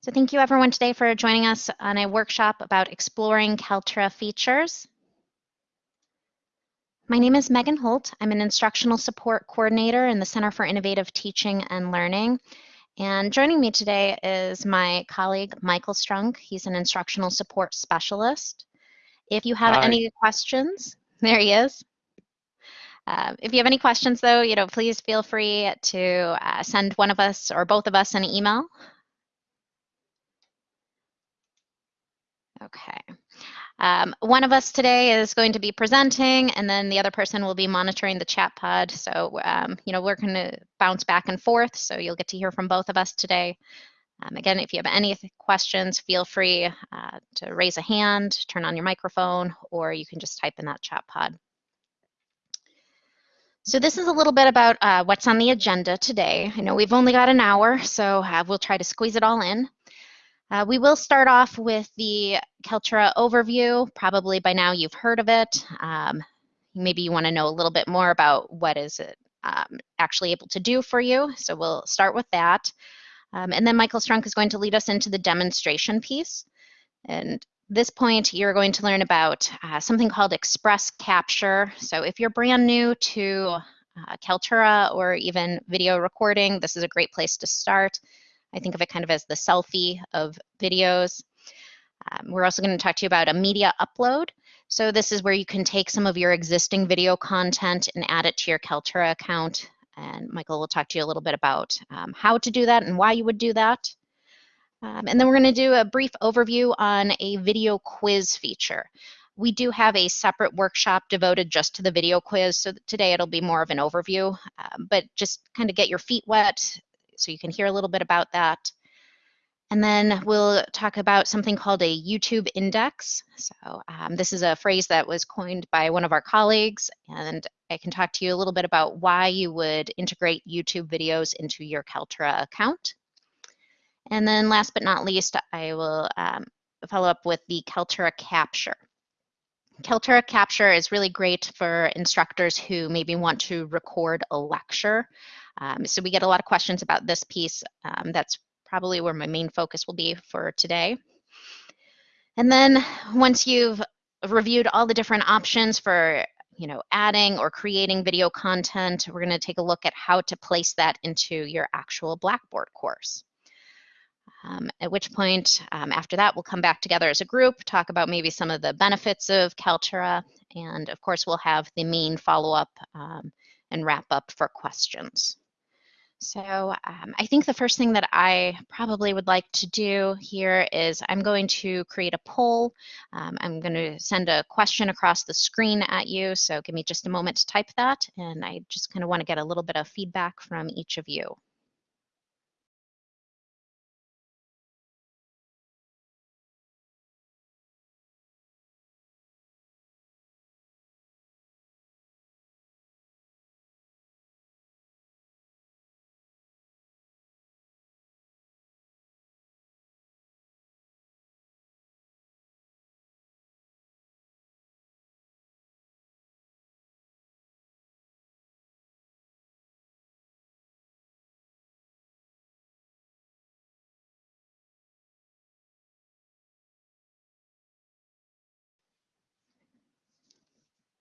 So thank you everyone today for joining us on a workshop about exploring Kaltura features. My name is Megan Holt. I'm an instructional support coordinator in the Center for Innovative Teaching and Learning. And joining me today is my colleague, Michael Strunk. He's an instructional support specialist. If you have Hi. any questions, there he is. Uh, if you have any questions, though, you know, please feel free to uh, send one of us or both of us an email. Okay. Um, one of us today is going to be presenting, and then the other person will be monitoring the chat pod. So, um, you know, we're going to bounce back and forth. So you'll get to hear from both of us today. Um, again, if you have any questions, feel free uh, to raise a hand, turn on your microphone, or you can just type in that chat pod. So this is a little bit about uh, what's on the agenda today. I know we've only got an hour, so uh, we'll try to squeeze it all in. Uh, we will start off with the Kaltura overview. Probably by now you've heard of it. Um, maybe you want to know a little bit more about what is it um, actually able to do for you. So we'll start with that. Um, and then Michael Strunk is going to lead us into the demonstration piece. And this point, you're going to learn about uh, something called Express Capture. So if you're brand new to uh, Kaltura or even video recording, this is a great place to start. I think of it kind of as the selfie of videos. Um, we're also going to talk to you about a media upload. So this is where you can take some of your existing video content and add it to your Kaltura account. And Michael will talk to you a little bit about um, how to do that and why you would do that. Um, and then we're going to do a brief overview on a video quiz feature. We do have a separate workshop devoted just to the video quiz, so today it'll be more of an overview, um, but just kind of get your feet wet so you can hear a little bit about that. And then we'll talk about something called a YouTube index. So um, this is a phrase that was coined by one of our colleagues, and I can talk to you a little bit about why you would integrate YouTube videos into your Kaltura account. And then last but not least, I will um, follow up with the Kaltura Capture. Kaltura Capture is really great for instructors who maybe want to record a lecture. Um, so we get a lot of questions about this piece. Um, that's probably where my main focus will be for today. And then once you've reviewed all the different options for you know, adding or creating video content, we're going to take a look at how to place that into your actual Blackboard course. Um, at which point, um, after that, we'll come back together as a group, talk about maybe some of the benefits of Kaltura, and of course, we'll have the main follow-up um, and wrap up for questions. So um, I think the first thing that I probably would like to do here is I'm going to create a poll. Um, I'm going to send a question across the screen at you, so give me just a moment to type that, and I just kind of want to get a little bit of feedback from each of you.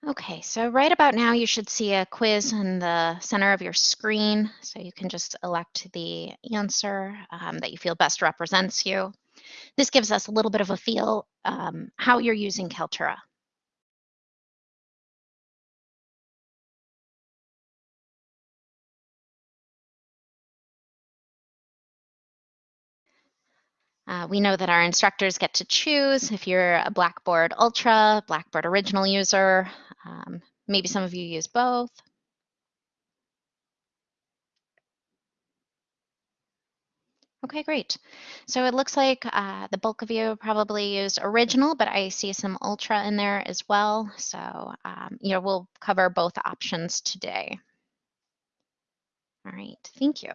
Okay, so right about now you should see a quiz in the center of your screen. So you can just elect the answer um, that you feel best represents you. This gives us a little bit of a feel um, how you're using Kaltura. Uh, we know that our instructors get to choose if you're a Blackboard Ultra, Blackboard Original user, um, maybe some of you use both. Okay, great. So it looks like uh, the bulk of you probably used original, but I see some ultra in there as well. So, um, you know, we'll cover both options today. All right, thank you.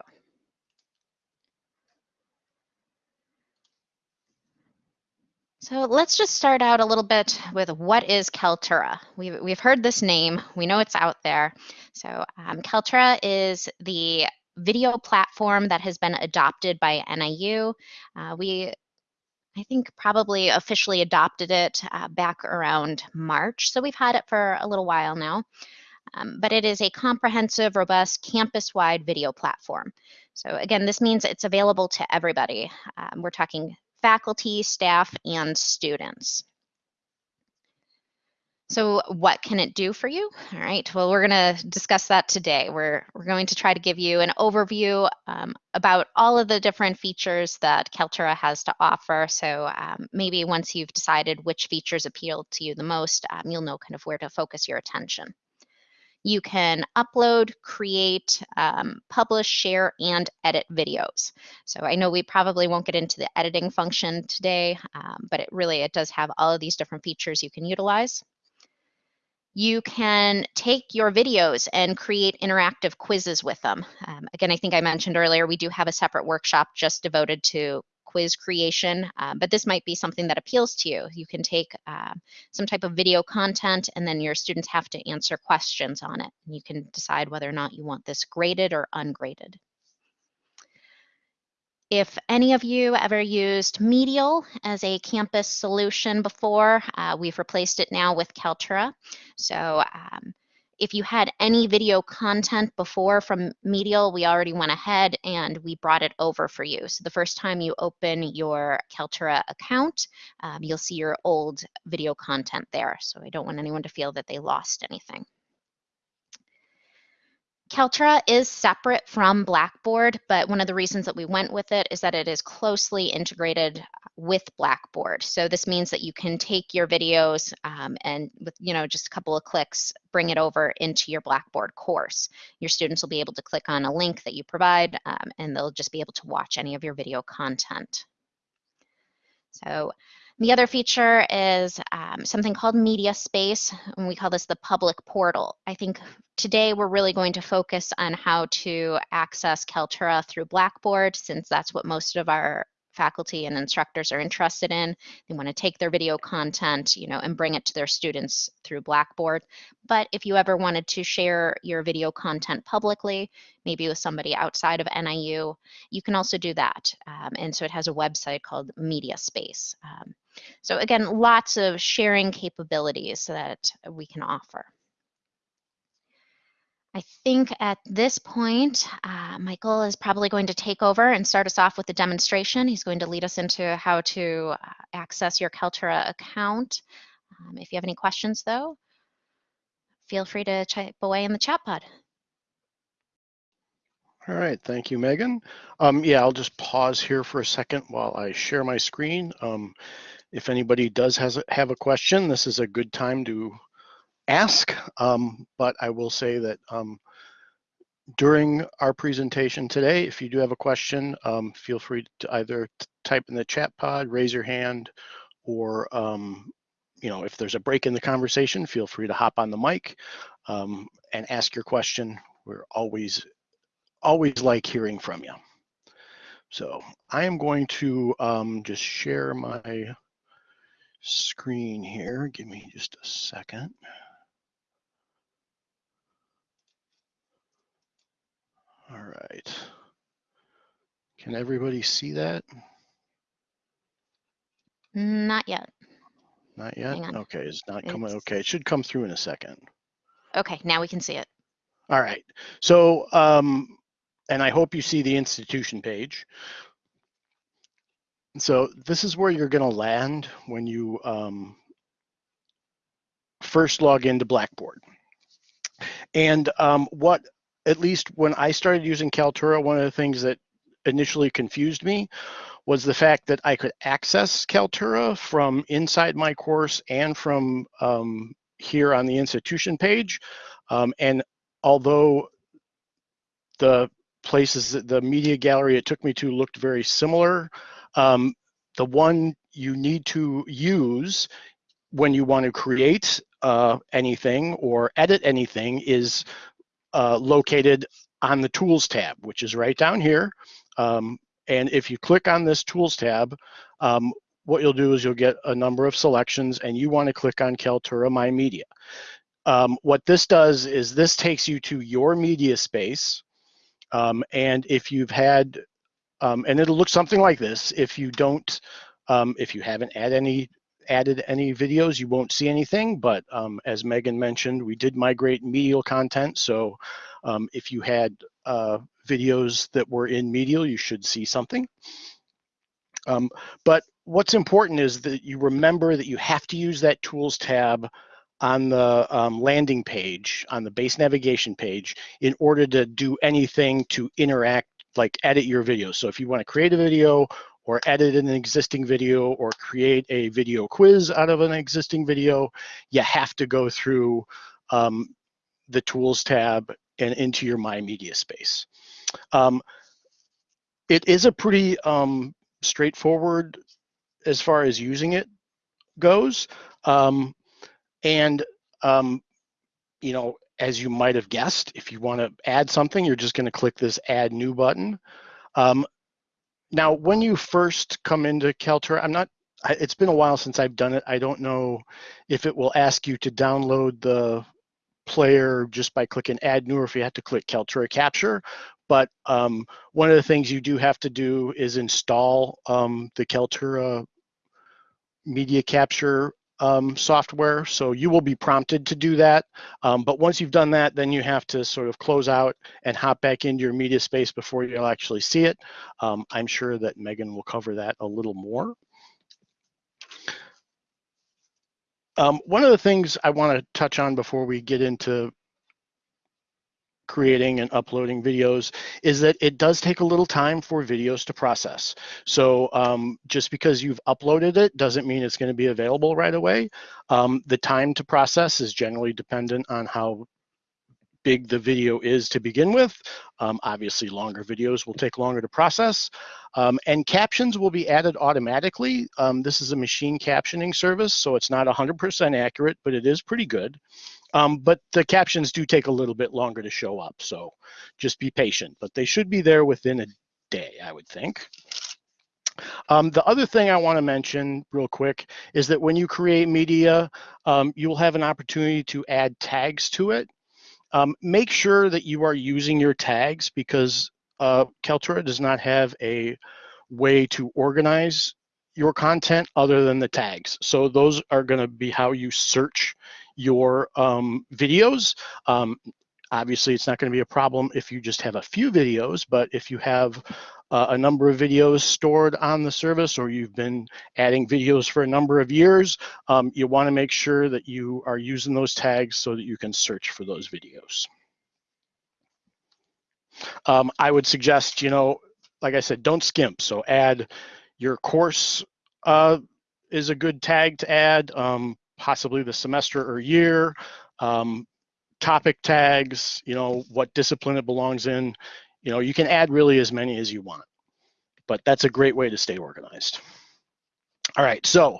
So let's just start out a little bit with what is Kaltura? We've, we've heard this name, we know it's out there. So um, Kaltura is the video platform that has been adopted by NIU. Uh, we I think probably officially adopted it uh, back around March. So we've had it for a little while now. Um, but it is a comprehensive, robust, campus-wide video platform. So again, this means it's available to everybody. Um, we're talking faculty, staff, and students. So what can it do for you? All right, well, we're gonna discuss that today. We're, we're going to try to give you an overview um, about all of the different features that Kaltura has to offer. So um, maybe once you've decided which features appeal to you the most, um, you'll know kind of where to focus your attention. You can upload, create, um, publish, share, and edit videos. So I know we probably won't get into the editing function today, um, but it really, it does have all of these different features you can utilize. You can take your videos and create interactive quizzes with them. Um, again, I think I mentioned earlier, we do have a separate workshop just devoted to quiz creation, uh, but this might be something that appeals to you. You can take uh, some type of video content and then your students have to answer questions on it. You can decide whether or not you want this graded or ungraded. If any of you ever used Medial as a campus solution before, uh, we've replaced it now with Kaltura. So um, if you had any video content before from Medial, we already went ahead and we brought it over for you. So the first time you open your Kaltura account, um, you'll see your old video content there. So I don't want anyone to feel that they lost anything. Kaltura is separate from Blackboard, but one of the reasons that we went with it is that it is closely integrated with Blackboard. So this means that you can take your videos um, and with you know just a couple of clicks, bring it over into your Blackboard course. Your students will be able to click on a link that you provide um, and they'll just be able to watch any of your video content. So the other feature is um, something called Media Space, and we call this the public portal. I think today we're really going to focus on how to access Kaltura through Blackboard, since that's what most of our faculty and instructors are interested in. They want to take their video content, you know, and bring it to their students through Blackboard. But if you ever wanted to share your video content publicly, maybe with somebody outside of NIU, you can also do that. Um, and so it has a website called Media Space. Um, so again, lots of sharing capabilities that we can offer. I think at this point, uh, Michael is probably going to take over and start us off with the demonstration. He's going to lead us into how to uh, access your Kaltura account. Um, if you have any questions though, feel free to type away in the chat pod. All right, thank you, Megan. Um, yeah, I'll just pause here for a second while I share my screen. Um, if anybody does has have a question, this is a good time to ask, um, but I will say that um, during our presentation today, if you do have a question, um, feel free to either type in the chat pod, raise your hand, or um, you know, if there's a break in the conversation, feel free to hop on the mic um, and ask your question. We're always, always like hearing from you. So I am going to um, just share my screen here. Give me just a second. All right. Can everybody see that? Not yet. Not yet? Okay, it's not coming. It's... Okay, it should come through in a second. Okay, now we can see it. All right. So, um, and I hope you see the institution page. So this is where you're going to land when you um, first log into Blackboard. And um, what at least when I started using Kaltura, one of the things that initially confused me was the fact that I could access Kaltura from inside my course and from um, here on the institution page. Um, and although the places, the media gallery it took me to looked very similar, um, the one you need to use when you want to create uh, anything or edit anything is uh, located on the Tools tab, which is right down here. Um, and if you click on this Tools tab, um, what you'll do is you'll get a number of selections and you want to click on Kaltura My Media. Um, what this does is this takes you to your media space Um, and if you've had, um, and it'll look something like this, if you don't, um, if you haven't added any added any videos, you won't see anything. But um, as Megan mentioned, we did migrate medial content. So um, if you had uh, videos that were in medial, you should see something. Um, but what's important is that you remember that you have to use that tools tab on the um, landing page, on the base navigation page, in order to do anything to interact, like edit your video. So if you want to create a video or edit an existing video or create a video quiz out of an existing video, you have to go through um, the tools tab and into your My Media space. Um, it is a pretty um, straightforward as far as using it goes. Um, and, um, you know, as you might have guessed, if you want to add something, you're just going to click this Add New button. Um, now, when you first come into Kaltura, I'm not, it's been a while since I've done it. I don't know if it will ask you to download the player just by clicking add new or if you have to click Kaltura capture. But um, one of the things you do have to do is install um, the Kaltura media capture um, software. So you will be prompted to do that. Um, but once you've done that, then you have to sort of close out and hop back into your media space before you'll actually see it. Um, I'm sure that Megan will cover that a little more. Um, one of the things I want to touch on before we get into creating and uploading videos is that it does take a little time for videos to process. So um, just because you've uploaded it doesn't mean it's going to be available right away. Um, the time to process is generally dependent on how big the video is to begin with. Um, obviously, longer videos will take longer to process. Um, and captions will be added automatically. Um, this is a machine captioning service, so it's not 100% accurate, but it is pretty good. Um, but the captions do take a little bit longer to show up, so just be patient. But they should be there within a day, I would think. Um, the other thing I want to mention real quick is that when you create media, um, you will have an opportunity to add tags to it. Um, make sure that you are using your tags because uh, Kaltura does not have a way to organize your content other than the tags. So those are going to be how you search your um, videos. Um, obviously, it's not going to be a problem if you just have a few videos, but if you have uh, a number of videos stored on the service or you've been adding videos for a number of years, um, you want to make sure that you are using those tags so that you can search for those videos. Um, I would suggest, you know, like I said, don't skimp. So add your course uh, is a good tag to add. Um, possibly the semester or year, um, topic tags, you know, what discipline it belongs in. You know, you can add really as many as you want, but that's a great way to stay organized. All right, so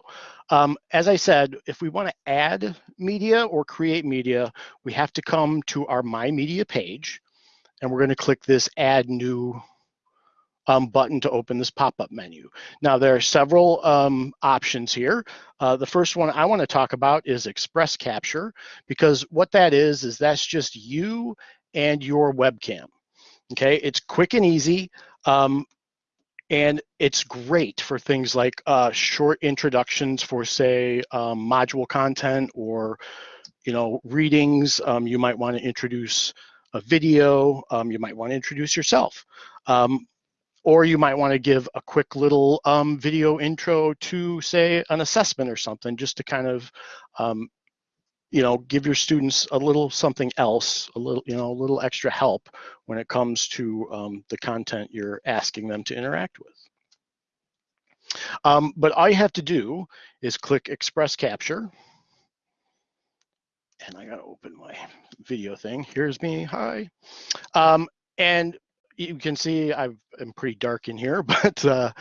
um, as I said, if we want to add media or create media, we have to come to our My Media page, and we're going to click this Add New um, button to open this pop-up menu. Now there are several um, options here. Uh, the first one I want to talk about is Express Capture because what that is, is that's just you and your webcam. Okay, it's quick and easy. Um, and it's great for things like uh, short introductions for say um, module content or you know readings. Um, you might want to introduce a video. Um, you might want to introduce yourself. Um, or you might want to give a quick little um, video intro to say an assessment or something just to kind of um, you know give your students a little something else a little you know a little extra help when it comes to um, the content you're asking them to interact with but all you have to do is click express capture and I gotta open my video thing. Here's me, hi. Um, and you can see I'm pretty dark in here, but uh,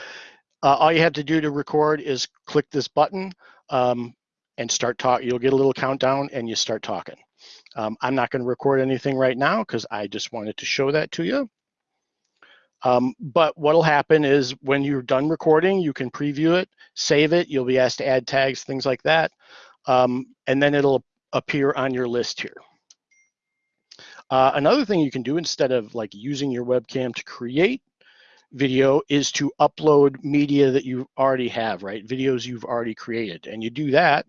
uh, all you have to do to record is click this button um, and start talking. You'll get a little countdown and you start talking. Um, I'm not going to record anything right now because I just wanted to show that to you. Um, but what'll happen is when you're done recording, you can preview it, save it. You'll be asked to add tags, things like that. Um, and then it'll appear on your list here. Uh, another thing you can do instead of like using your webcam to create video is to upload media that you already have, right? Videos you've already created. And you do that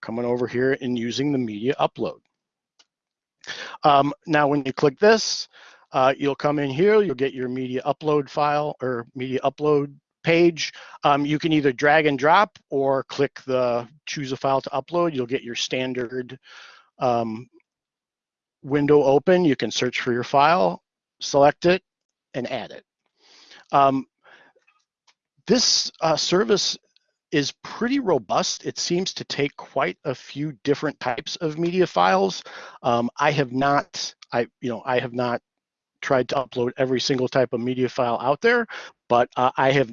coming over here and using the media upload. Um, now, when you click this, uh, you'll come in here, you'll get your media upload file or media upload page. Um, you can either drag and drop or click the choose a file to upload. You'll get your standard um, window open. You can search for your file, select it, and add it. Um, this uh, service is pretty robust. It seems to take quite a few different types of media files. Um, I have not, I you know, I have not tried to upload every single type of media file out there, but uh, I have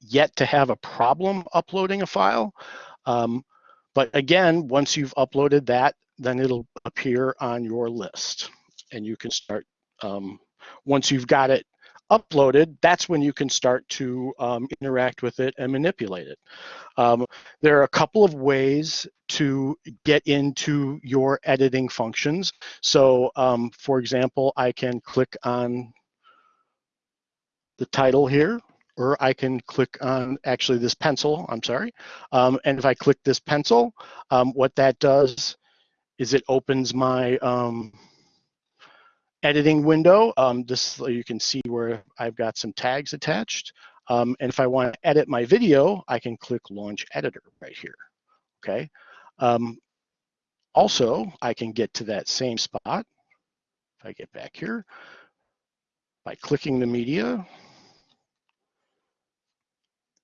yet to have a problem uploading a file. Um, but again, once you've uploaded that, then it'll appear on your list and you can start, um, once you've got it uploaded, that's when you can start to um, interact with it and manipulate it. Um, there are a couple of ways to get into your editing functions. So um, for example, I can click on the title here, or I can click on actually this pencil, I'm sorry. Um, and if I click this pencil, um, what that does is it opens my um, editing window. Um, this you can see where I've got some tags attached. Um, and if I want to edit my video, I can click Launch Editor right here. Okay. Um, also, I can get to that same spot. If I get back here by clicking the media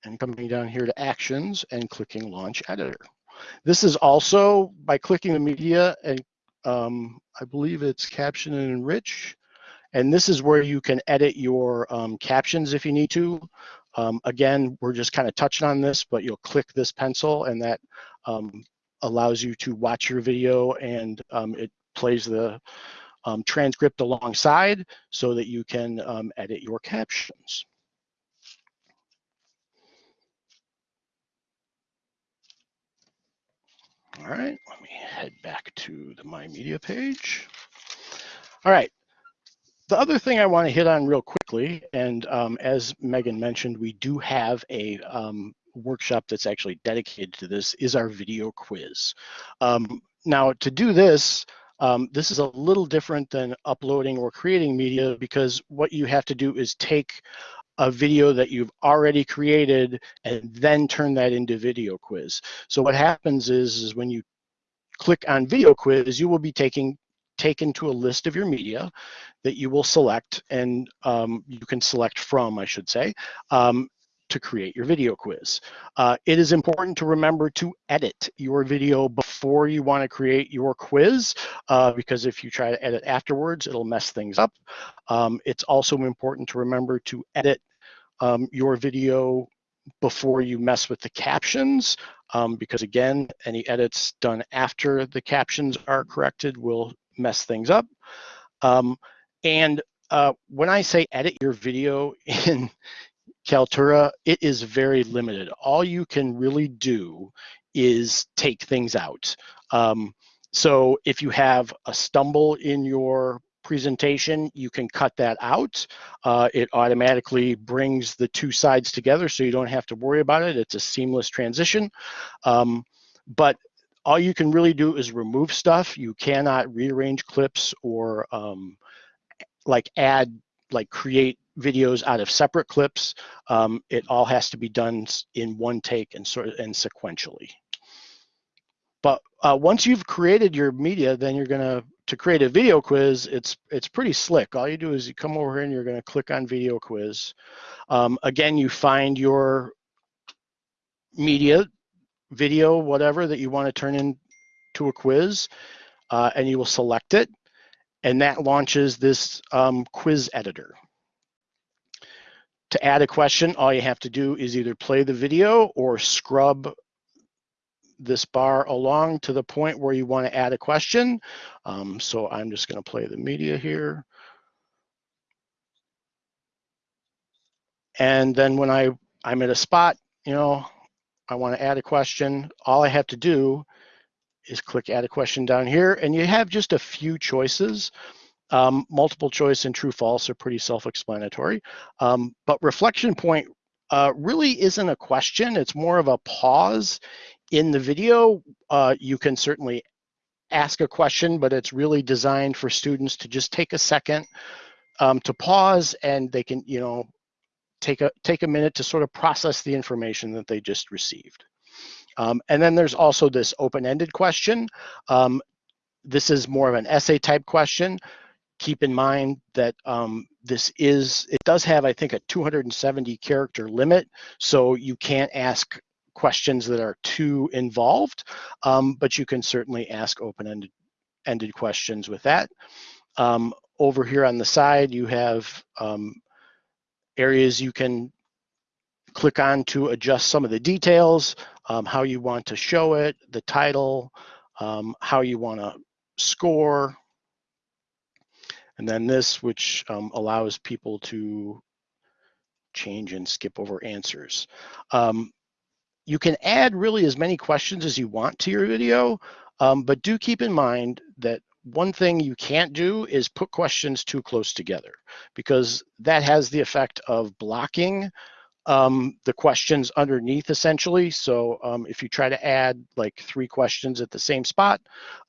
and coming down here to Actions and clicking Launch Editor. This is also by clicking the media and um, I believe it's caption and enrich. And this is where you can edit your um, captions if you need to. Um, again, we're just kind of touching on this, but you'll click this pencil and that um, allows you to watch your video and um, it plays the um, transcript alongside so that you can edit your captions. All right, let me head back to the My Media page. All right, the other thing I want to hit on real quickly, and um, as Megan mentioned, we do have a um, workshop that's actually dedicated to this, is our video quiz. Um, now, to do this, um, this is a little different than uploading or creating media because what you have to do is take a video that you've already created and then turn that into video quiz. So what happens is, is when you click on video quiz, you will be taking taken to a list of your media that you will select and um, you can select from, I should say, um, to create your video quiz. Uh, it is important to remember to edit your video before you want to create your quiz uh, because if you try to edit afterwards, it'll mess things up. Um, it's also important to remember to edit um, your video before you mess with the captions, um, because again, any edits done after the captions are corrected will mess things up. Um, and uh, when I say edit your video in Kaltura, it is very limited. All you can really do is take things out. Um, so if you have a stumble in your presentation, you can cut that out. Uh, it automatically brings the two sides together so you don't have to worry about it. It's a seamless transition. Um, but all you can really do is remove stuff. You cannot rearrange clips or um, like add, like create videos out of separate clips. Um, it all has to be done in one take and sort of and sequentially. But uh, once you've created your media, then you're gonna to create a video quiz, it's it's pretty slick. All you do is you come over here and you're going to click on video quiz. Um, again, you find your media, video, whatever that you want to turn into a quiz, uh, and you will select it, and that launches this um, quiz editor. To add a question, all you have to do is either play the video or scrub this bar along to the point where you want to add a question. Um, so I'm just going to play the media here. And then when I, I'm at a spot, you know, I want to add a question, all I have to do is click add a question down here and you have just a few choices. Um, multiple choice and true false are pretty self-explanatory. Um, but reflection point uh, really isn't a question. It's more of a pause in the video. Uh, you can certainly ask a question, but it's really designed for students to just take a second um, to pause and they can, you know, take a take a minute to sort of process the information that they just received. Um, and then there's also this open-ended question. Um, this is more of an essay type question. Keep in mind that um, this is, it does have, I think, a 270 character limit, so you can't ask questions that are too involved, um, but you can certainly ask open-ended ended questions with that. Um, over here on the side, you have um, areas you can click on to adjust some of the details, um, how you want to show it, the title, um, how you want to score. And then this, which um, allows people to change and skip over answers. Um, you can add really as many questions as you want to your video, um, but do keep in mind that one thing you can't do is put questions too close together because that has the effect of blocking um, the questions underneath essentially. So um, if you try to add like three questions at the same spot,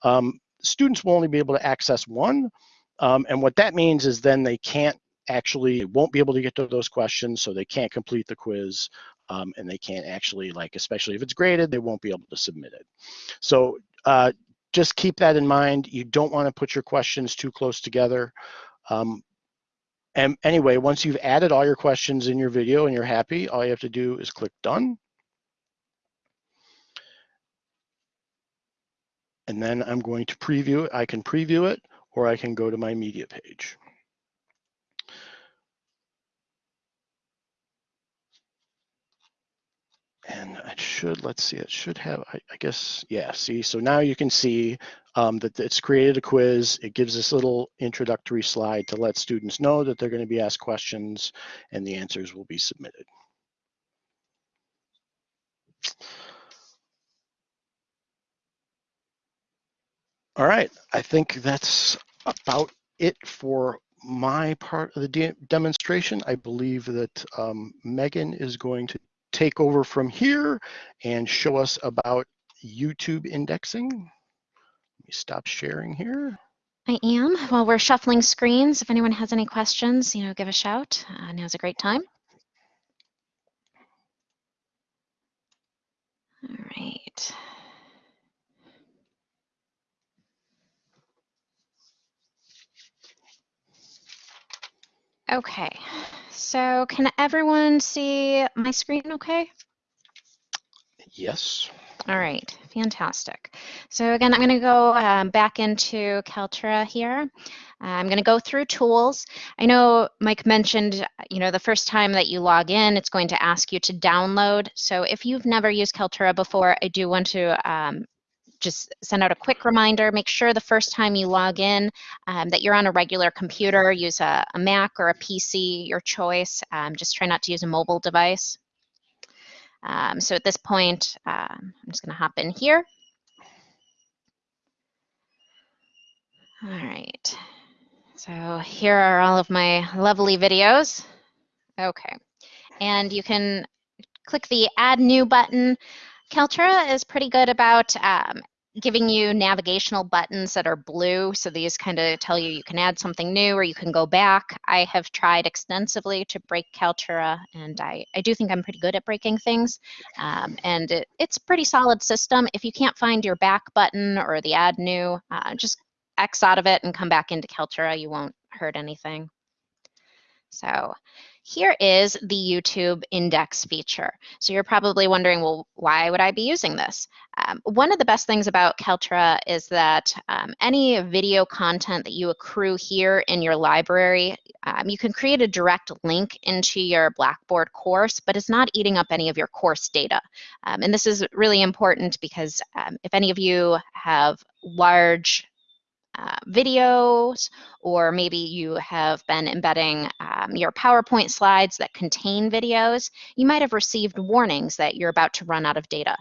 um, students will only be able to access one. Um, and what that means is then they can't actually, won't be able to get to those questions, so they can't complete the quiz. Um, and they can't actually like, especially if it's graded, they won't be able to submit it. So uh, just keep that in mind. You don't want to put your questions too close together. Um, and anyway, once you've added all your questions in your video and you're happy, all you have to do is click done. And then I'm going to preview it. I can preview it or I can go to my media page. And it should, let's see, it should have, I, I, guess, yeah, see, so now you can see um, that it's created a quiz. It gives this little introductory slide to let students know that they're gonna be asked questions and the answers will be submitted. All right, I think that's about it for my part of the de demonstration. I believe that um, Megan is going to take over from here and show us about YouTube indexing. Let me stop sharing here. I am. While we're shuffling screens, if anyone has any questions, you know, give a shout. Uh, now's a great time. All right. Okay, so can everyone see my screen okay? Yes. All right, fantastic. So again, I'm going to go um, back into Kaltura here. Uh, I'm going to go through tools. I know Mike mentioned, you know, the first time that you log in, it's going to ask you to download. So if you've never used Kaltura before, I do want to um, just send out a quick reminder. Make sure the first time you log in um, that you're on a regular computer. Use a, a Mac or a PC, your choice. Um, just try not to use a mobile device. Um, so at this point, uh, I'm just going to hop in here. All right. So here are all of my lovely videos. Okay. And you can click the Add New button. Kaltura is pretty good about um, giving you navigational buttons that are blue. So these kind of tell you you can add something new or you can go back. I have tried extensively to break Kaltura and I, I do think I'm pretty good at breaking things. Um, and it, it's a pretty solid system. If you can't find your back button or the add new, uh, just X out of it and come back into Kaltura. You won't hurt anything. So here is the YouTube index feature. So you're probably wondering, well, why would I be using this? Um, one of the best things about Kaltura is that um, any video content that you accrue here in your library, um, you can create a direct link into your Blackboard course, but it's not eating up any of your course data. Um, and this is really important because um, if any of you have large uh, videos, or maybe you have been embedding um, your PowerPoint slides that contain videos, you might have received warnings that you're about to run out of data.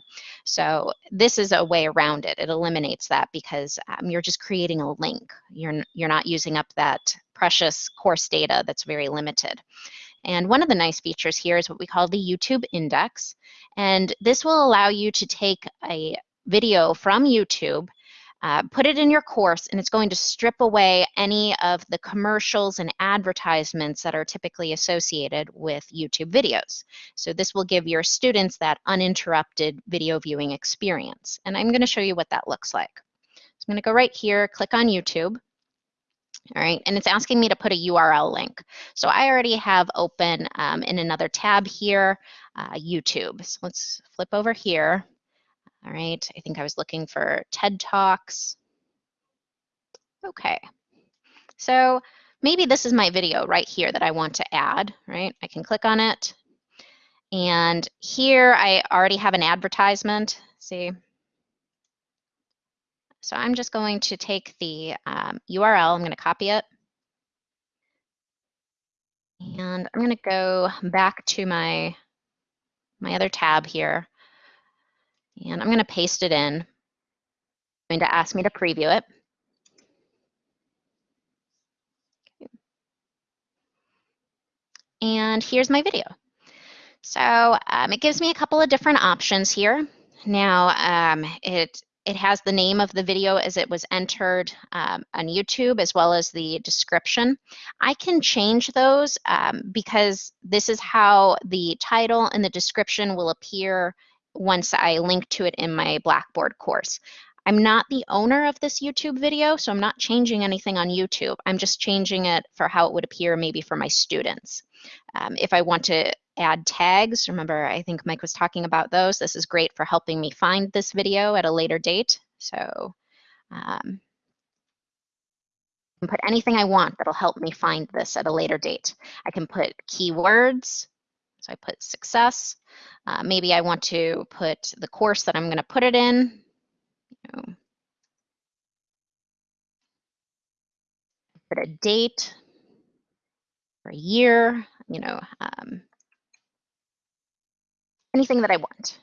So this is a way around it. It eliminates that because um, you're just creating a link. You're, you're not using up that precious course data that's very limited. And one of the nice features here is what we call the YouTube index. And this will allow you to take a video from YouTube uh, put it in your course and it's going to strip away any of the commercials and advertisements that are typically associated with YouTube videos. So this will give your students that uninterrupted video viewing experience. And I'm going to show you what that looks like. So I'm going to go right here, click on YouTube. All right, and it's asking me to put a URL link. So I already have open um, in another tab here, uh, YouTube. So let's flip over here. All right, I think I was looking for TED Talks. Okay, so maybe this is my video right here that I want to add, right? I can click on it. And here I already have an advertisement, see? So I'm just going to take the um, URL, I'm going to copy it. And I'm going to go back to my, my other tab here. And I'm going to paste it in. It's going to ask me to preview it. And here's my video. So um, it gives me a couple of different options here. Now um, it it has the name of the video as it was entered um, on YouTube as well as the description. I can change those um, because this is how the title and the description will appear once I link to it in my Blackboard course. I'm not the owner of this YouTube video, so I'm not changing anything on YouTube. I'm just changing it for how it would appear maybe for my students. Um, if I want to add tags, remember I think Mike was talking about those, this is great for helping me find this video at a later date. So um, I can put anything I want that'll help me find this at a later date. I can put keywords, so I put success. Uh, maybe I want to put the course that I'm going to put it in. You know, put a date or a year, you know, um, anything that I want.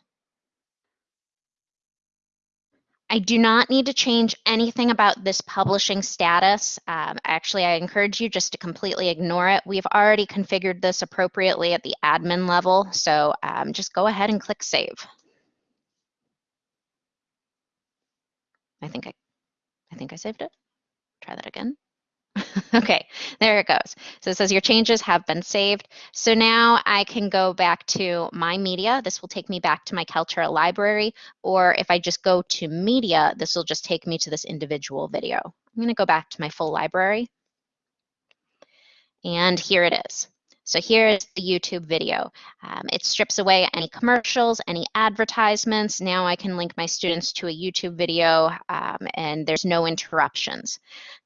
I do not need to change anything about this publishing status. Um, actually, I encourage you just to completely ignore it. We've already configured this appropriately at the admin level, so um, just go ahead and click Save. I think I, I think I saved it. Try that again. okay, there it goes. So it says your changes have been saved. So now I can go back to my media. This will take me back to my Kaltura library. Or if I just go to media, this will just take me to this individual video. I'm going to go back to my full library. And here it is. So here is the YouTube video. Um, it strips away any commercials, any advertisements. Now I can link my students to a YouTube video um, and there's no interruptions.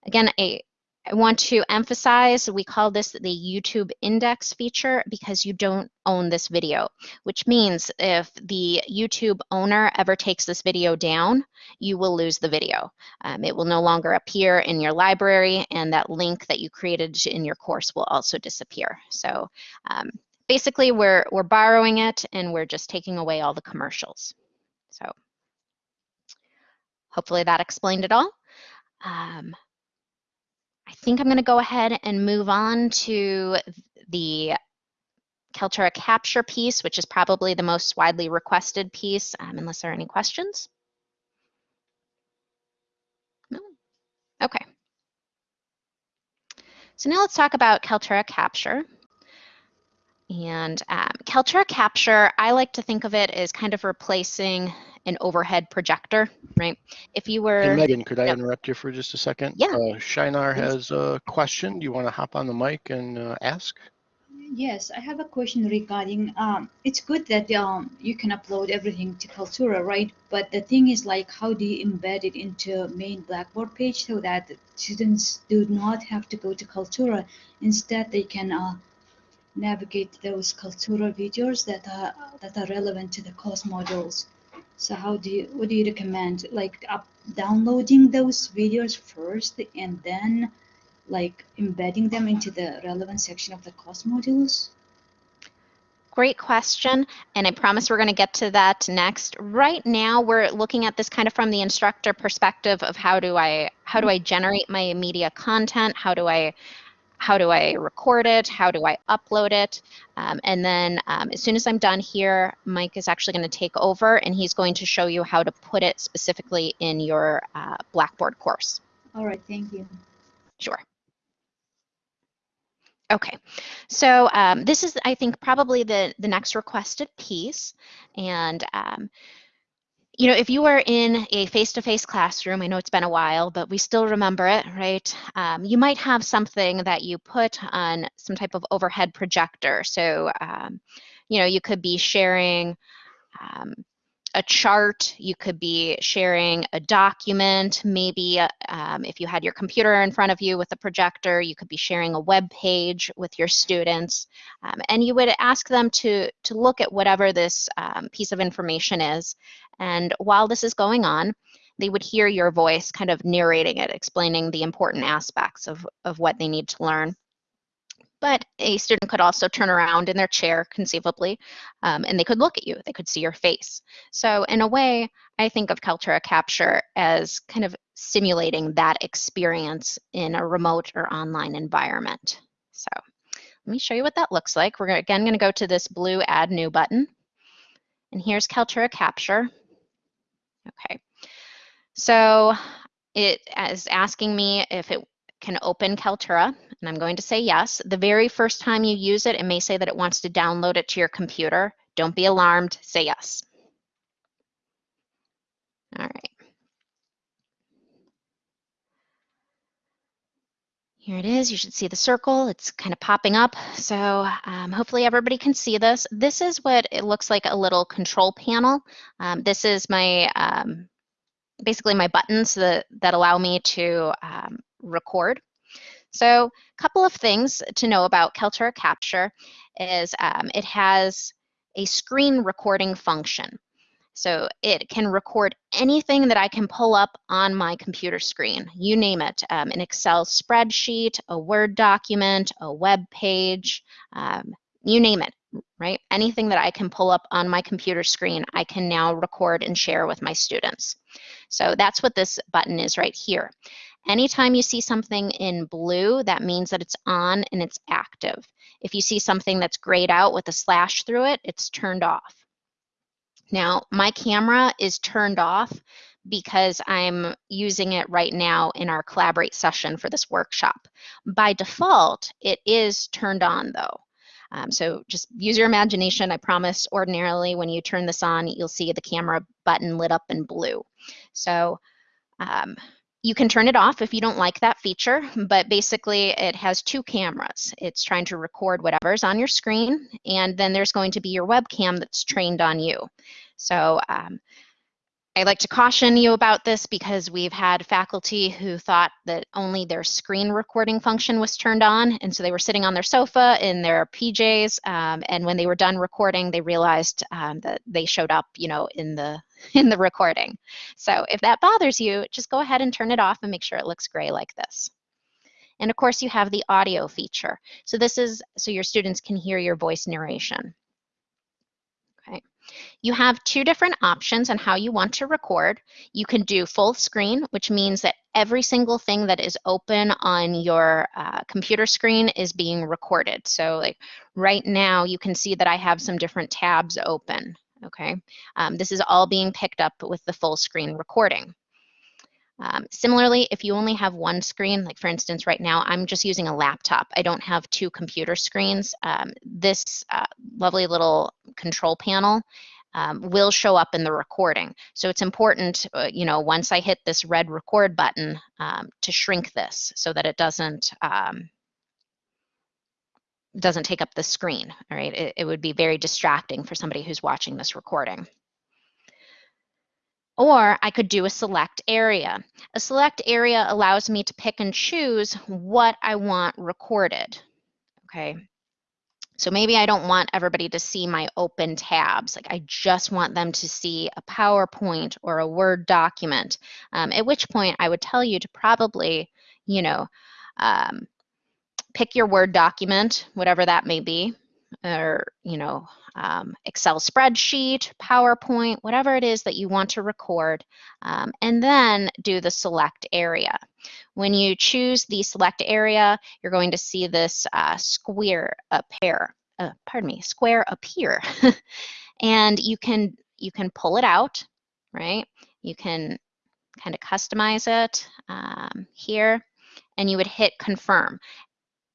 Again, a, I want to emphasize, we call this the YouTube index feature because you don't own this video, which means if the YouTube owner ever takes this video down, you will lose the video. Um, it will no longer appear in your library and that link that you created in your course will also disappear. So um, basically we're, we're borrowing it and we're just taking away all the commercials. So hopefully that explained it all. Um, think I'm going to go ahead and move on to the Kaltura capture piece, which is probably the most widely requested piece, um, unless there are any questions. No? Okay. So now let's talk about Kaltura capture. And um, Kaltura capture, I like to think of it as kind of replacing an overhead projector, right? If you were... Hey, Megan, could I yep. interrupt you for just a second? Yeah. Uh, Shinar has a question. Do you want to hop on the mic and uh, ask? Yes, I have a question regarding, um, it's good that um, you can upload everything to Kaltura, right? But the thing is like, how do you embed it into main Blackboard page so that students do not have to go to Kaltura? Instead, they can uh, navigate those Kaltura videos that are, that are relevant to the course modules. So how do you, what do you recommend? Like up, downloading those videos first and then like embedding them into the relevant section of the course modules? Great question, and I promise we're going to get to that next. Right now, we're looking at this kind of from the instructor perspective of how do I how do mm-hmm. I generate my media content? How do I how do I record it? How do I upload it? Um, and then um, as soon as I'm done here, Mike is actually going to take over and he's going to show you how to put it specifically in your uh, Blackboard course. All right, thank you. Sure. Okay, so um, this is, I think, probably the, the next requested piece. And, um, you know, if you were in a face-to-face classroom, I know it's been a while, but we still remember it, right? Um, you might have something that you put on some type of overhead projector. So, um, you know, you could be sharing um, a chart, you could be sharing a document, maybe um, if you had your computer in front of you with a projector, you could be sharing a web page with your students, um, and you would ask them to, to look at whatever this um, piece of information is, and while this is going on, they would hear your voice kind of narrating it, explaining the important aspects of, of what they need to learn. But a student could also turn around in their chair, conceivably, um, and they could look at you. They could see your face. So in a way, I think of Kaltura Capture as kind of simulating that experience in a remote or online environment. So let me show you what that looks like. We're again going to go to this blue Add New button. And here's Kaltura Capture. Okay. So it is asking me if it can open Kaltura, and I'm going to say yes. The very first time you use it, it may say that it wants to download it to your computer. Don't be alarmed, say yes. All right. Here it is. You should see the circle. It's kind of popping up. So um, hopefully everybody can see this. This is what it looks like a little control panel. Um, this is my um, basically my buttons that, that allow me to um, record. So a couple of things to know about Kaltura Capture is um, it has a screen recording function. So it can record anything that I can pull up on my computer screen. You name it, um, an Excel spreadsheet, a Word document, a web page, um, you name it, right? Anything that I can pull up on my computer screen, I can now record and share with my students. So that's what this button is right here. Anytime you see something in blue, that means that it's on and it's active. If you see something that's grayed out with a slash through it, it's turned off. Now, my camera is turned off because I'm using it right now in our Collaborate session for this workshop. By default, it is turned on though. Um, so just use your imagination. I promise ordinarily when you turn this on, you'll see the camera button lit up in blue. So um, you can turn it off if you don't like that feature, but basically it has two cameras. It's trying to record whatever's on your screen, and then there's going to be your webcam that's trained on you. So um, I like to caution you about this because we've had faculty who thought that only their screen recording function was turned on. And so they were sitting on their sofa in their PJs. Um, and when they were done recording, they realized um, that they showed up, you know, in the in the recording. So if that bothers you, just go ahead and turn it off and make sure it looks gray like this. And of course, you have the audio feature. So this is so your students can hear your voice narration. Okay. You have two different options on how you want to record. You can do full screen, which means that every single thing that is open on your uh, computer screen is being recorded. So like right now, you can see that I have some different tabs open, okay? Um, this is all being picked up with the full screen recording. Um, similarly, if you only have one screen, like for instance, right now, I'm just using a laptop. I don't have two computer screens. Um, this uh, lovely little control panel um, will show up in the recording. So it's important, uh, you know, once I hit this red record button um, to shrink this so that it doesn't um, doesn't take up the screen, all right? It, it would be very distracting for somebody who's watching this recording. Or I could do a select area. A select area allows me to pick and choose what I want recorded. Okay. So maybe I don't want everybody to see my open tabs. Like I just want them to see a PowerPoint or a Word document, um, at which point I would tell you to probably, you know, um, pick your Word document, whatever that may be, or, you know, um, Excel spreadsheet, PowerPoint, whatever it is that you want to record, um, and then do the select area. When you choose the select area, you're going to see this uh, square appear, uh, pardon me, square appear. and you can, you can pull it out, right? You can kind of customize it um, here, and you would hit confirm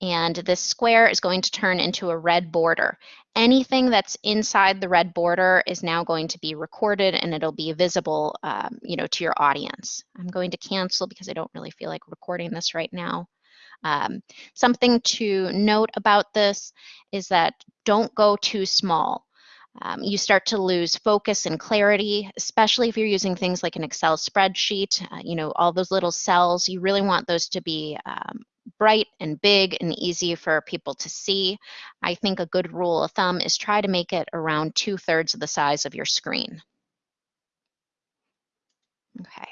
and this square is going to turn into a red border. Anything that's inside the red border is now going to be recorded and it'll be visible um, you know, to your audience. I'm going to cancel because I don't really feel like recording this right now. Um, something to note about this is that don't go too small. Um, you start to lose focus and clarity, especially if you're using things like an Excel spreadsheet. Uh, you know, all those little cells, you really want those to be um, bright and big and easy for people to see. I think a good rule of thumb is try to make it around two thirds of the size of your screen. Okay.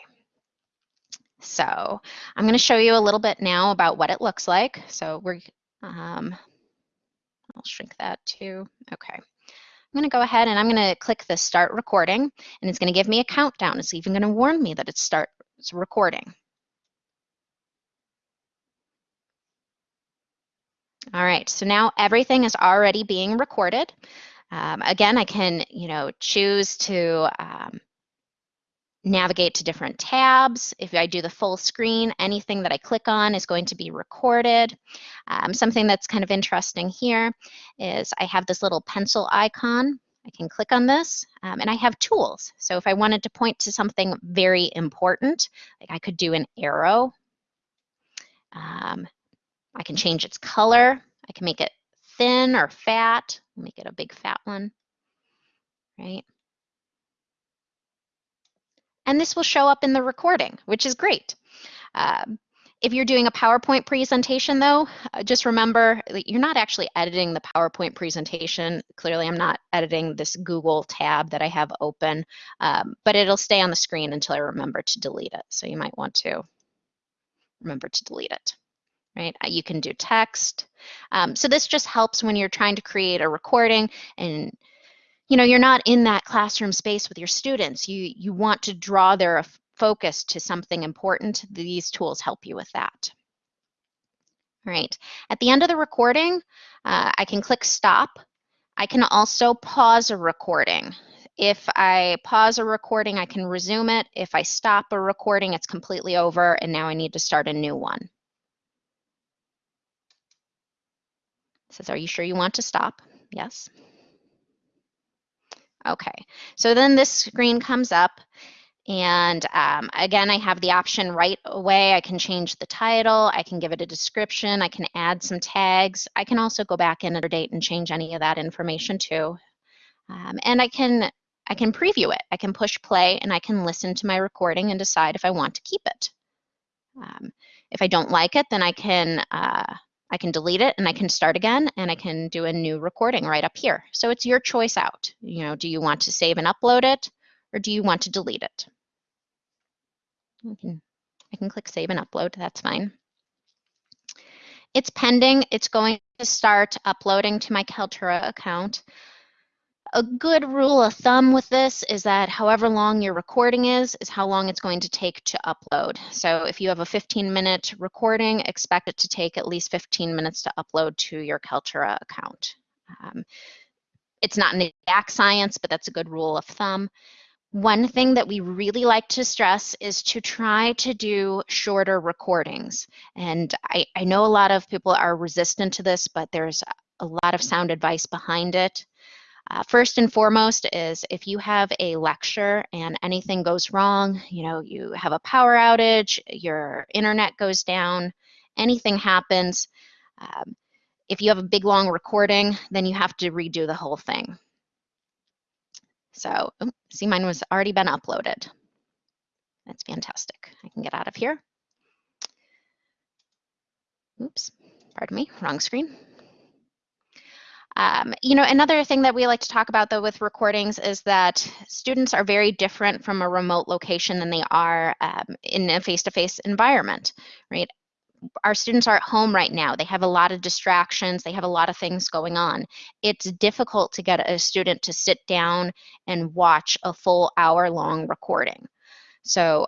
So I'm going to show you a little bit now about what it looks like. So we're, um, I'll shrink that too. Okay. I'm going to go ahead and I'm going to click the start recording and it's going to give me a countdown. It's even going to warn me that it's start it's recording. All right, so now everything is already being recorded. Um, again, I can, you know, choose to um, navigate to different tabs. If I do the full screen, anything that I click on is going to be recorded. Um, something that's kind of interesting here is I have this little pencil icon. I can click on this um, and I have tools. So if I wanted to point to something very important, like I could do an arrow. Um, I can change its color. I can make it thin or fat, make it a big fat one, right? And this will show up in the recording, which is great. Um, if you're doing a PowerPoint presentation though, uh, just remember that you're not actually editing the PowerPoint presentation. Clearly I'm not editing this Google tab that I have open, um, but it'll stay on the screen until I remember to delete it. So you might want to remember to delete it right? Uh, you can do text. Um, so this just helps when you're trying to create a recording and you know you're not in that classroom space with your students. You you want to draw their focus to something important. These tools help you with that. All right. At the end of the recording, uh, I can click stop. I can also pause a recording. If I pause a recording, I can resume it. If I stop a recording, it's completely over and now I need to start a new one. Says, are you sure you want to stop? Yes. Okay, so then this screen comes up and um, again, I have the option right away. I can change the title, I can give it a description, I can add some tags. I can also go back in a date and change any of that information too. Um, and I can, I can preview it. I can push play and I can listen to my recording and decide if I want to keep it. Um, if I don't like it, then I can uh, I can delete it and I can start again and I can do a new recording right up here. So it's your choice out. You know, do you want to save and upload it or do you want to delete it? I can, I can click save and upload, that's fine. It's pending, it's going to start uploading to my Kaltura account a good rule of thumb with this is that however long your recording is, is how long it's going to take to upload. So if you have a 15 minute recording, expect it to take at least 15 minutes to upload to your Kaltura account. Um, it's not an exact science, but that's a good rule of thumb. One thing that we really like to stress is to try to do shorter recordings. And I, I know a lot of people are resistant to this, but there's a lot of sound advice behind it. Uh, first and foremost is if you have a lecture and anything goes wrong, you know, you have a power outage, your internet goes down, anything happens, um, if you have a big long recording, then you have to redo the whole thing. So, see, mine was already been uploaded. That's fantastic. I can get out of here. Oops, pardon me, wrong screen. Um, you know, another thing that we like to talk about though with recordings is that students are very different from a remote location than they are um, in a face-to-face environment, right? Our students are at home right now. They have a lot of distractions. They have a lot of things going on. It's difficult to get a student to sit down and watch a full hour long recording. So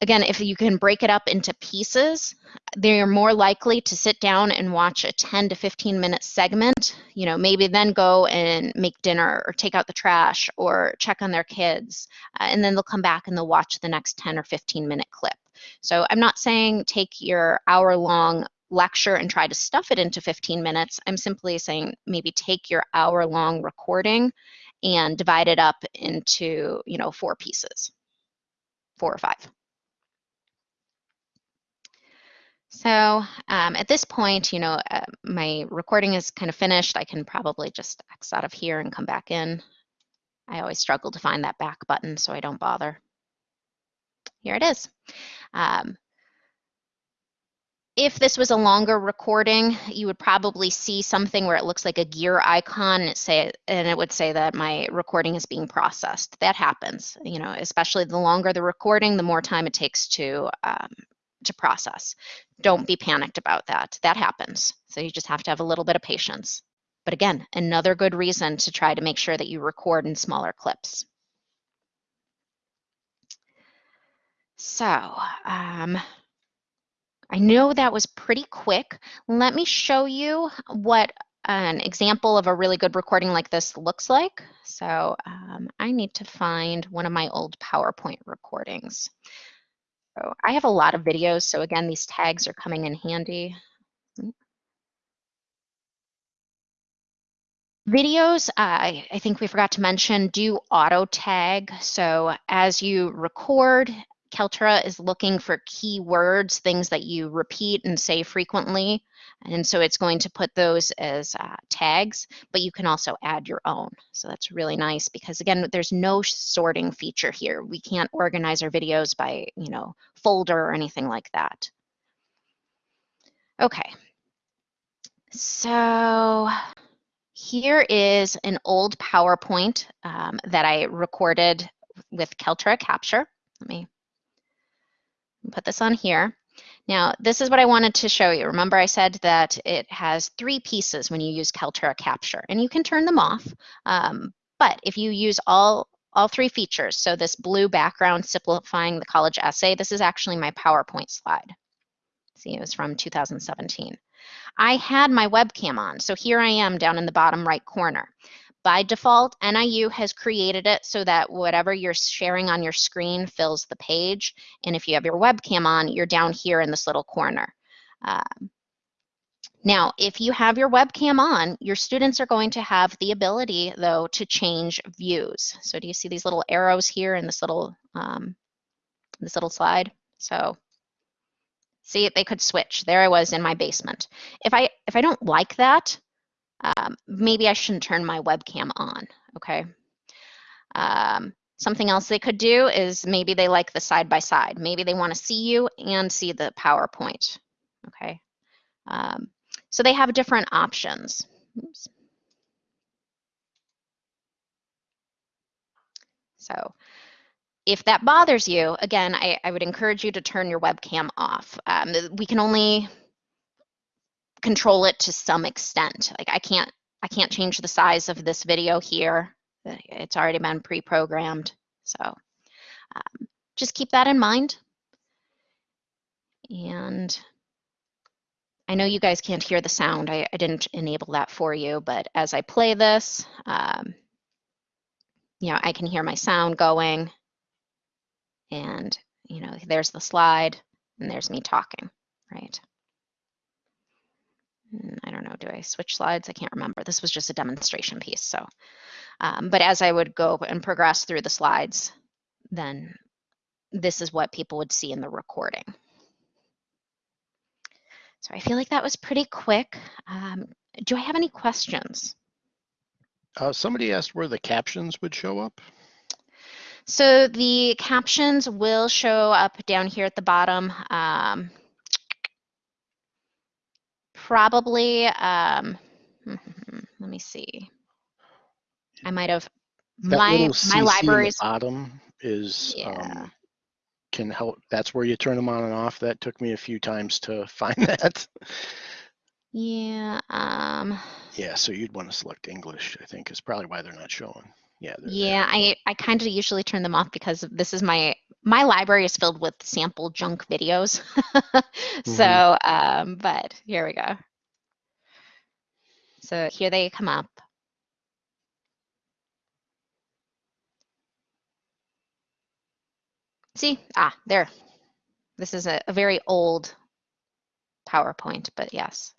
again, if you can break it up into pieces, they're more likely to sit down and watch a 10 to 15 minute segment, you know, maybe then go and make dinner or take out the trash or check on their kids. Uh, and then they'll come back and they'll watch the next 10 or 15 minute clip. So I'm not saying take your hour long lecture and try to stuff it into 15 minutes. I'm simply saying maybe take your hour long recording and divide it up into, you know, four pieces, four or five. So um, at this point, you know, uh, my recording is kind of finished. I can probably just X out of here and come back in. I always struggle to find that back button, so I don't bother. Here it is. Um, if this was a longer recording, you would probably see something where it looks like a gear icon say and it would say that my recording is being processed. That happens, you know, especially the longer the recording, the more time it takes to um, to process. Don't be panicked about that. That happens. So you just have to have a little bit of patience. But again, another good reason to try to make sure that you record in smaller clips. So um, I know that was pretty quick. Let me show you what an example of a really good recording like this looks like. So um, I need to find one of my old PowerPoint recordings. I have a lot of videos, so again, these tags are coming in handy. Videos, uh, I think we forgot to mention, do auto tag. So as you record, Kaltura is looking for keywords, things that you repeat and say frequently. And so it's going to put those as uh, tags, but you can also add your own. So that's really nice because again, there's no sorting feature here. We can't organize our videos by, you know, folder or anything like that. Okay. So here is an old PowerPoint um, that I recorded with Kaltura Capture. Let me put this on here. Now, this is what I wanted to show you. Remember I said that it has three pieces when you use Kaltura Capture, and you can turn them off. Um, but if you use all, all three features, so this blue background simplifying the college essay, this is actually my PowerPoint slide. See, it was from 2017. I had my webcam on, so here I am down in the bottom right corner. By default, NIU has created it so that whatever you're sharing on your screen fills the page. And if you have your webcam on, you're down here in this little corner. Um, now, if you have your webcam on, your students are going to have the ability, though, to change views. So do you see these little arrows here in this little, um, this little slide? So see, they could switch. There I was in my basement. If I, if I don't like that, um, maybe I shouldn't turn my webcam on, okay? Um, something else they could do is maybe they like the side by side. Maybe they want to see you and see the PowerPoint, okay? Um, so they have different options. Oops. So if that bothers you, again, I, I, would encourage you to turn your webcam off. Um, we can only control it to some extent. Like I can't, I can't change the size of this video here. It's already been pre-programmed. So um, just keep that in mind. And I know you guys can't hear the sound. I, I didn't enable that for you, but as I play this, um, you know, I can hear my sound going and, you know, there's the slide and there's me talking, right? Mm, I don't know, do I switch slides? I can't remember. This was just a demonstration piece. So, um, but as I would go and progress through the slides, then this is what people would see in the recording. So I feel like that was pretty quick. Um, do I have any questions? Uh, somebody asked where the captions would show up. So the captions will show up down here at the bottom. Um, probably, um, let me see. I might have, That my, little my CC in the libraries, bottom is Yeah. um, can help. That's where you turn them on and off. That took me a few times to find that. yeah, um, Yeah, so you'd want to select English. I think is probably why they're not showing. Yeah. they're there. yeah, I, I kind of usually turn them off because this is my, my library is filled with sample junk videos. So, um, but here we go. So here they come up. See, ah, there. This is a, a very old PowerPoint, but yes.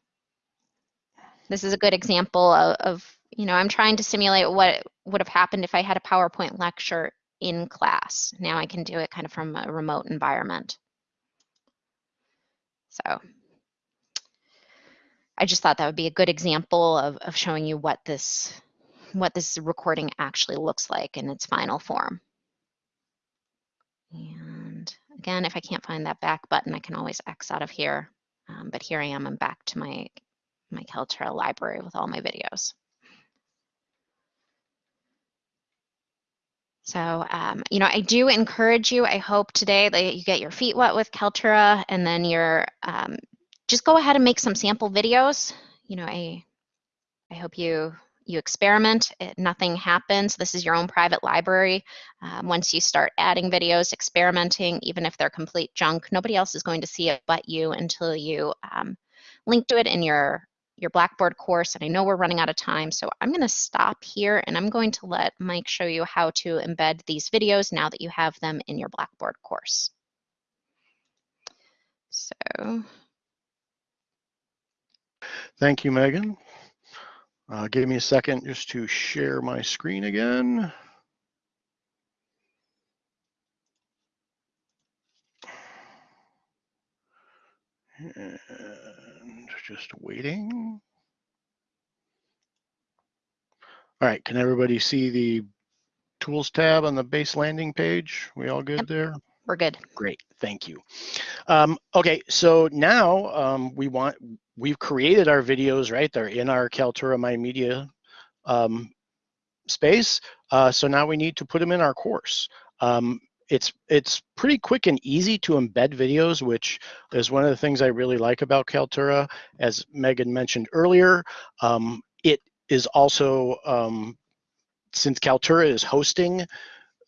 This is a good example of, of, you know, I'm trying to simulate what would have happened if I had a PowerPoint lecture in class. Now I can do it kind of from a remote environment. So I just thought that would be a good example of, of showing you what this what this recording actually looks like in its final form. And again, if I can't find that back button, I can always X out of here. Um, but here I am, I'm back to my, my Kaltura library with all my videos. So, um, you know, I do encourage you, I hope today that you get your feet wet with Kaltura and then you're, um, just go ahead and make some sample videos. You know, I, I hope you, you experiment, it, nothing happens. This is your own private library. Um, once you start adding videos, experimenting, even if they're complete junk, nobody else is going to see it but you until you um, link to it in your, your Blackboard course. And I know we're running out of time, so I'm gonna stop here and I'm going to let Mike show you how to embed these videos now that you have them in your Blackboard course. So, Thank you, Megan. Uh, give me a second just to share my screen again. And just waiting. All right, can everybody see the tools tab on the base landing page? We all good Yep. there? we're good. Great, thank you. Um, okay, so now um, we want, we've created our videos, right? They're in our Kaltura My Media um, space. Uh, so now we need to put them in our course. Um, it's it's pretty quick and easy to embed videos, which is one of the things I really like about Kaltura. As Megan mentioned earlier, um, it is also um, since Kaltura is hosting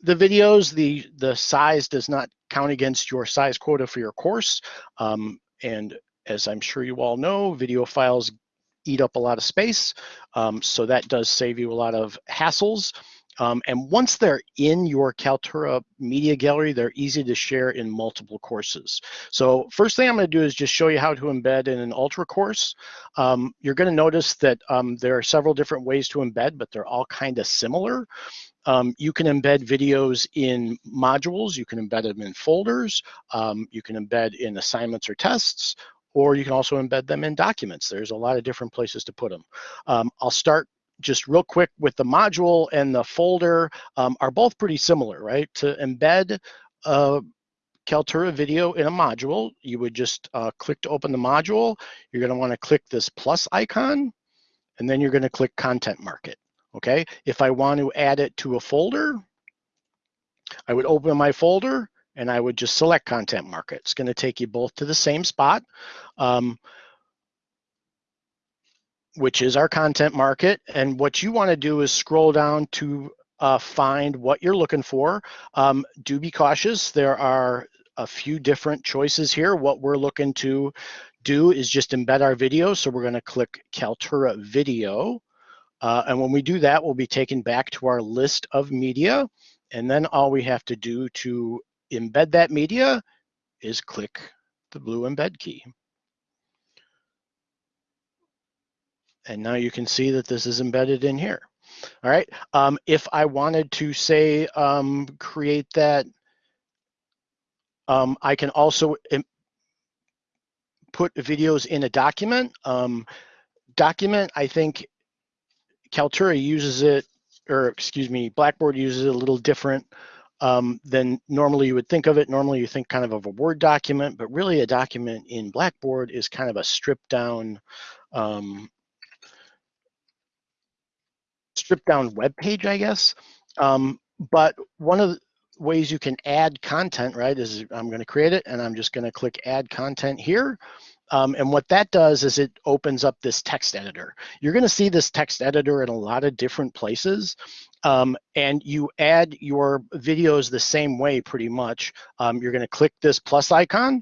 the videos, the the size does not count against your size quota for your course. Um, and as I'm sure you all know, video files eat up a lot of space. Um, so that does save you a lot of hassles. Um, and once they're in your Kaltura media gallery, they're easy to share in multiple courses. So first thing I'm gonna do is just show you how to embed in an Ultra course. Um, you're gonna notice that um, there are several different ways to embed, but they're all kind of similar. Um, you can embed videos in modules, you can embed them in folders, um, you can embed in assignments or tests, or you can also embed them in documents. There's a lot of different places to put them. Um, I'll start just real quick with the module and the folder um, are both pretty similar, right? To embed a Kaltura video in a module, you would just uh, click to open the module. You're gonna wanna click this plus icon, and then you're gonna click Content Market, okay? If I want to add it to a folder, I would open my folder and I would just select Content Market. It's gonna take you both to the same spot. Um, which is our content market. And what you want to do is scroll down to uh, find what you're looking for. Um, do be cautious. There are a few different choices here. What we're looking to do is just embed our video. So we're going to click Kaltura Video. Uh, and when we do that, we'll be taken back to our list of media. And then all we have to do to embed that media is click the blue embed key. And now you can see that this is embedded in here. All right. Um, if I wanted to say um, create that, um, I can also put videos in a document. Um, document, I think Kaltura uses it, or excuse me, Blackboard uses it a little different um, than normally you would think of it. Normally you think kind of of a Word document, but really a document in Blackboard is kind of a stripped down um, stripped down web page, I guess. Um, but one of the ways you can add content, right, is I'm going to create it and I'm just going to click add content here. Um, and what that does is it opens up this text editor. You're going to see this text editor in a lot of different places. Um, and you add your videos the same way pretty much. Um, you're going to click this plus icon.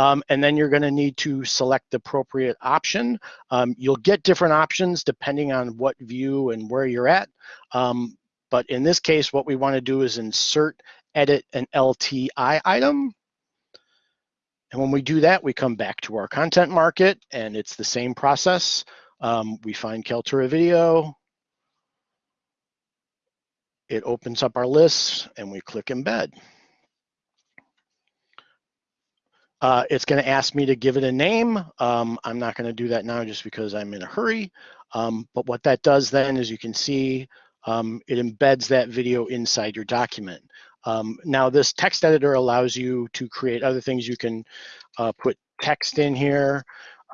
Um, and then you're going to need to select the appropriate option. Um, you'll get different options depending on what view and where you're at. Um, but in this case, what we want to do is insert, edit an LTI item. And when we do that, we come back to our content market and it's the same process. Um, we find Kaltura video. It opens up our list and we click embed. Uh, it's going to ask me to give it a name. Um, I'm not going to do that now just because I'm in a hurry. Um, but what that does then is you can see um, it embeds that video inside your document. Um, now this text editor allows you to create other things. You can uh, put text in here.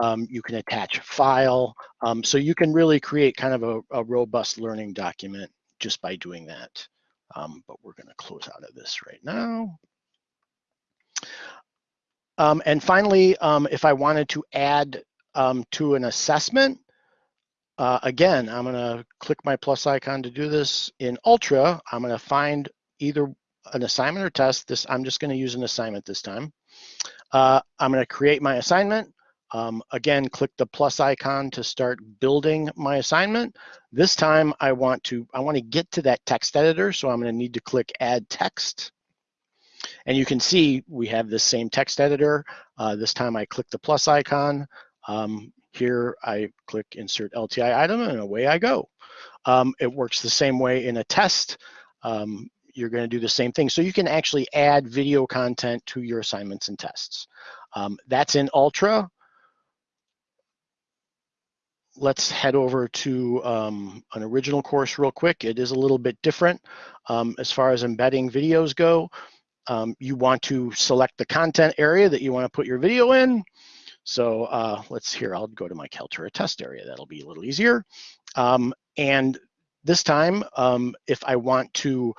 Um, you can attach a file. Um, so you can really create kind of a, a, robust learning document just by doing that. But we're gonna close out of this right now. Um, and finally, um, if I wanted to add to an assessment, uh, again, I'm gonna click my plus icon to do this. In Ultra, I'm gonna find either an assignment or test. This I'm just going to use an assignment this time. Uh, I'm going to create my assignment. Um, again, click the plus icon to start building my assignment. This time I want to I want to get to that text editor, so I'm going to need to click add text. And you can see we have this same text editor. Uh, this time I click the plus icon. Um, here I click insert LTI item and away I go. Um, it works the same way in a test. Um, you're going to do the same thing. So you can actually add video content to your assignments and tests. Um, that's in Ultra. Let's head over to um, an original course real quick. It is a little bit different um, as far as embedding videos go. Um, you want to select the content area that you want to put your video in. So uh, let's here, I'll go to my Kaltura test area. That'll be a little easier. Um, and this time, um, if I want to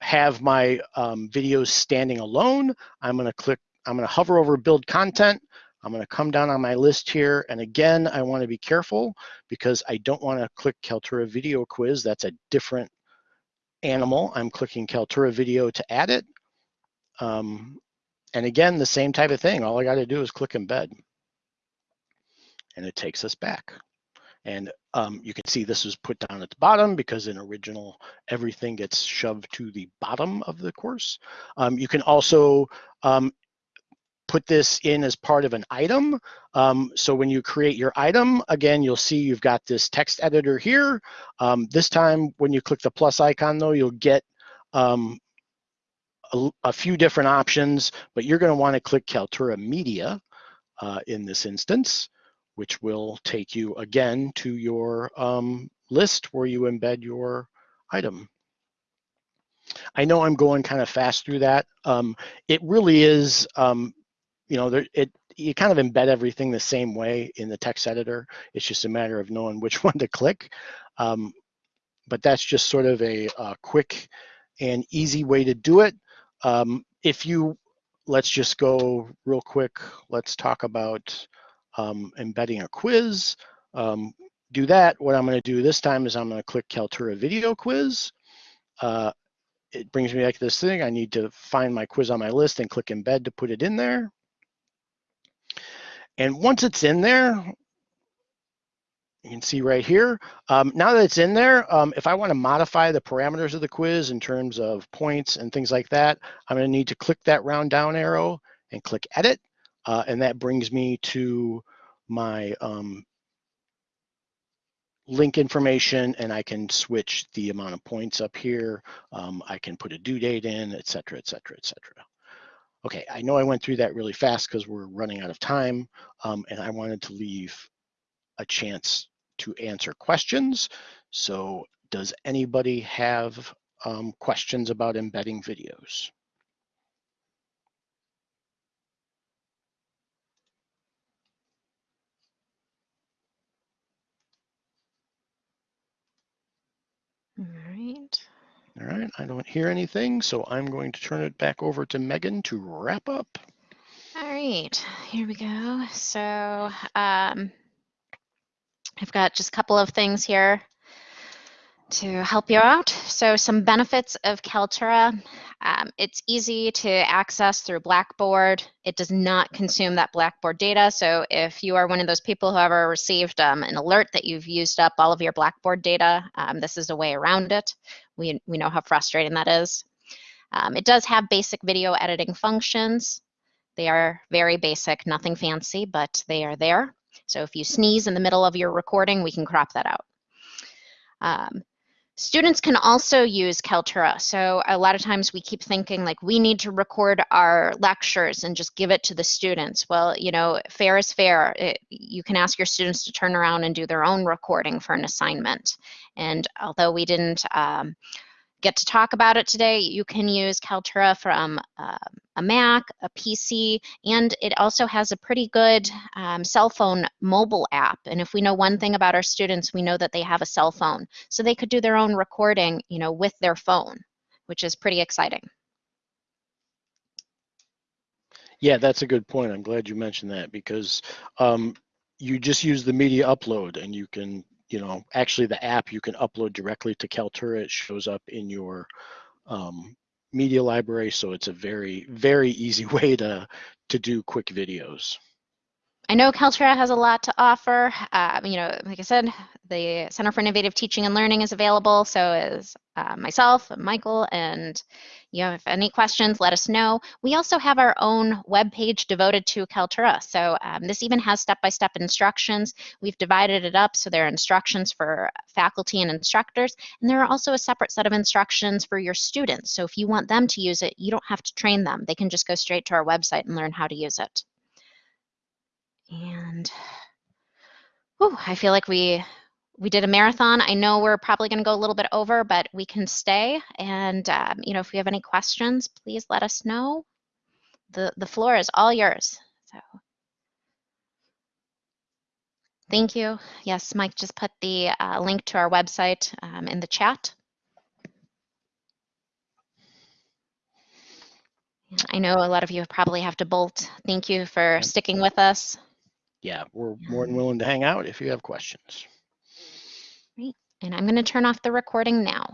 have my um, videos standing alone, I'm gonna click, I'm gonna hover over build content. I'm gonna come down on my list here. And again, I wanna be careful because I don't wanna click Kaltura video quiz. That's a different animal. I'm clicking Kaltura video to add it. Um, and again, the same type of thing. All I gotta do is click embed. And it takes us back. And um, you can see this was put down at the bottom because in original, everything gets shoved to the bottom of the course. Um, you can also um, put this in as part of an item. Um, so when you create your item, again, you'll see you've got this text editor here. Um, this time, when you click the plus icon though, you'll get um, a, a, few different options, but you're gonna wanna click Kaltura Media uh, in this instance which will take you again to your um, list where you embed your item. I know I'm going kind of fast through that. Um, it really is, um, you know, there, it you kind of embed everything the same way in the text editor. It's just a matter of knowing which one to click. Um, but that's just sort of a, a, quick and easy way to do it. Um, if you, let's just go real quick. Let's talk about um, embedding a quiz. Um, do that. What I'm going to do this time is I'm going to click Kaltura video quiz. Uh, it brings me back to this thing. I need to find my quiz on my list and click embed to put it in there. And once it's in there, you can see right here. Um, now that it's in there, um, if I want to modify the parameters of the quiz in terms of points and things like that, I'm going to need to click that round down arrow and click edit. Uh, and that brings me to my um, link information and I can switch the amount of points up here. Um, I can put a due date in, et cetera, et cetera, et cetera. Okay, I know I went through that really fast because we're running out of time um, and I wanted to leave a chance to answer questions. So does anybody have um, questions about embedding videos? All right. All right, I don't hear anything, so I'm going to turn it back over to Megan to wrap up. All right, here we go. So um, I've got just a couple of things here to help you out. So some benefits of Kaltura. Um, it's easy to access through Blackboard. It does not consume that Blackboard data. So if you are one of those people who ever received um, an alert that you've used up all of your Blackboard data, um, this is a way around it. We, we know how frustrating that is. Um, it does have basic video editing functions. They are very basic, nothing fancy, but they are there. So if you sneeze in the middle of your recording, we can crop that out. Um, students can also use Kaltura. So a lot of times we keep thinking like we need to record our lectures and just give it to the students. Well, you know, fair is fair. It, you can ask your students to turn around and do their own recording for an assignment. And although we didn't um, get to talk about it today, you can use Kaltura from uh, a Mac, a PC, and it also has a pretty good um, cell phone mobile app. And if we know one thing about our students, we know that they have a cell phone. So they could do their own recording, you know, with their phone, which is pretty exciting. Yeah, that's a good point. I'm glad you mentioned that because um, you just use the media upload and you can, you know, actually the app you can upload directly to Kaltura. It shows up in your um, media library. So it's a very, very easy way to, to do quick videos. I know Kaltura has a lot to offer. Uh, you know, like I said, the Center for Innovative Teaching and Learning is available. So is uh, myself, and Michael, and you know, if any questions, let us know. We also have our own webpage devoted to Kaltura. So um, this even has step-by-step instructions. We've divided it up so there are instructions for faculty and instructors, and there are also a separate set of instructions for your students. So if you want them to use it, you don't have to train them. They can just go straight to our website and learn how to use it. And whew, I feel like we we did a marathon. I know we're probably going to go a little bit over, but we can stay. And um, you know, if you have any questions, please let us know. the The floor is all yours. So, thank you. Yes, Mike just put the uh, link to our website um, in the chat. I know a lot of you probably have to bolt. Thank you for sticking with us. Yeah, we're more than mm-hmm. willing to hang out if you have questions. And I'm going to turn off the recording now.